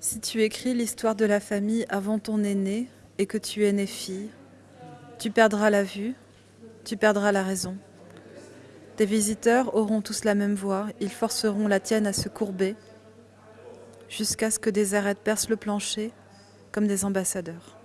Si tu écris l'histoire de la famille avant ton aîné et que tu es née fille, tu perdras la vue, tu perdras la raison. Tes visiteurs auront tous la même voix, ils forceront la tienne à se courber, jusqu'à ce que des arêtes percent le plancher comme des ambassadeurs.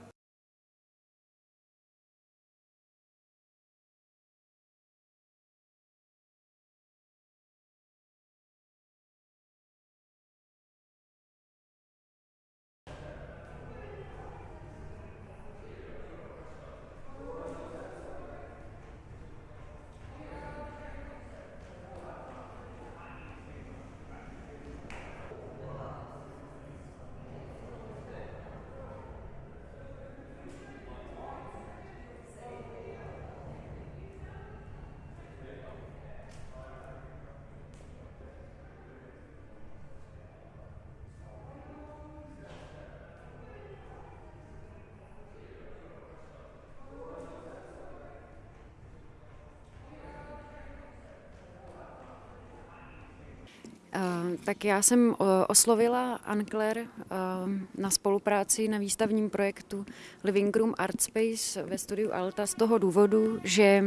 Tak já jsem oslovila Ancler na spolupráci na výstavním projektu Living Room Art Space ve studiu Alta z toho důvodu, že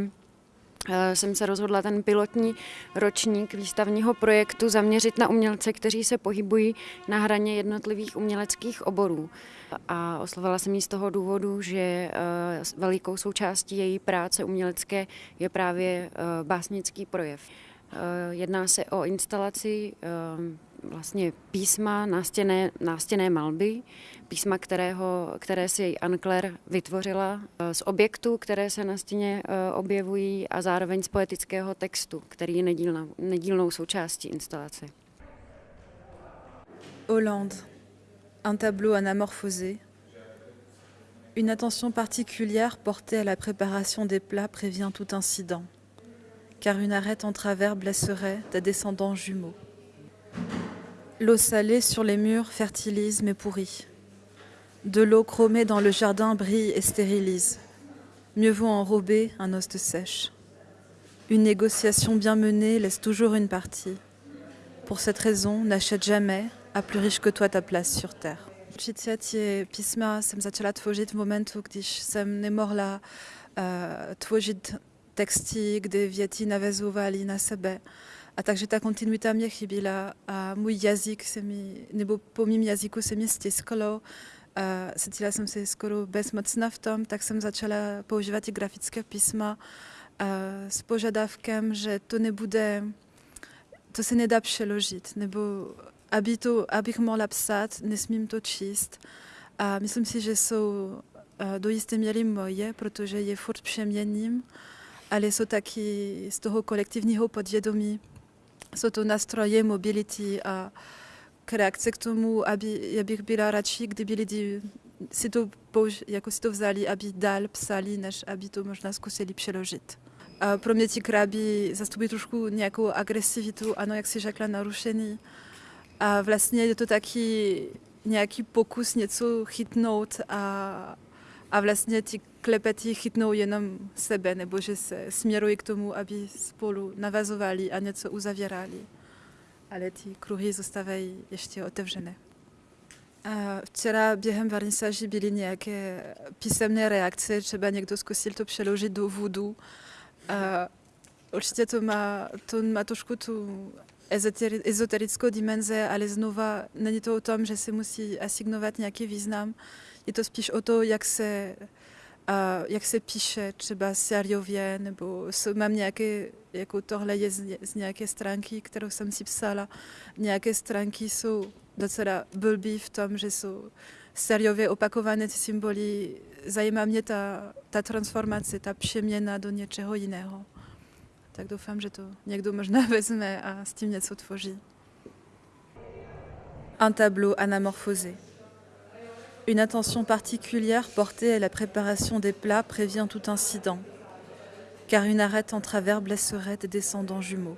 jsem se rozhodla ten pilotní ročník výstavního projektu zaměřit na umělce, kteří se pohybují na hraně jednotlivých uměleckých oborů. A oslovila jsem ji z toho důvodu, že velikou součástí její práce umělecké je právě básnický projev. Eh, jedná se o instalaci eh, vlastně písma nástěné, nástěné malby, písma, kterého, které si Ankler vytvořila eh, z objektů, které se na stěně objevují a zároveň z poetického textu, který je nedílnou, nedílnou součástí instalace. Hollande, un tableau anamorphosé. Une attention particulière portée à la préparation des plats prévient tout incident. Car une arête en travers blesserait des descendants jumeaux. L'eau salée sur les murs fertilise mais pourrit. De l'eau chromée dans le jardin brille et stérilise. Mieux vaut enrober un os de sèche. Une négociation bien menée laisse toujours une partie. Pour cette raison, n'achète jamais à plus riche que toi ta place sur terre. Texty, kdy věty navezovaly na sebe. A takže ta kontinuita mě chyběla a můj jazyk se mi, nebo po mým jazyku se mi stisklo. A cítila jsem se skoro bezmocná v tom, tak jsem začala používat i grafické písma a s požadavkem, že to nebude, to se nedá přeložit, nebo aby to, abych mohla psát, nesmím to číst. A myslím si, že jsou do jisté míry moje, protože je furt přeměním ale jsou taky z toho kolektivního podvědomí. Jsou to nástroje mobility a reakce k tomu, aby, já bych byla radši, kdyby lidi si to, použ, jako si to vzali, aby dál psali, než aby to možná zkusili přeložit. A pro mě ti kraby zastupují trošku nějakou agresivitu, ano, jak si řekla, narušený. A vlastně je to taky nějaký pokus něco chytnout a, a vlastně ti klepeti chytnou jenom sebe, nebo že se směrují k tomu, aby spolu navazovali a něco uzavírali. Ale ty kruhy zůstávají ještě otevřené. Včera během vernisáži byly nějaké písemné reakce, třeba někdo zkusil to přeložit do vodu. Určitě to má, to má trošku tu ezoterickou dimenze, ale znova není to o tom, že se musí asignovat nějaký význam. Je to spíš o to, jak se jak se píše třeba seriově, nebo mám nějaké, jako tohle je z, z nějaké stránky, kterou jsem si psala. Nějaké stránky jsou docela blbý v tom, že jsou seriově opakované ty symboly. Zajímá mě ta, ta transformace, ta přeměna do něčeho jiného. Tak doufám, že to někdo možná vezme a s tím něco tvoří. Un tableau anamorphosé. Une attention particulière portée à la préparation des plats prévient tout incident, car une arête en travers blesserait des descendants jumeaux.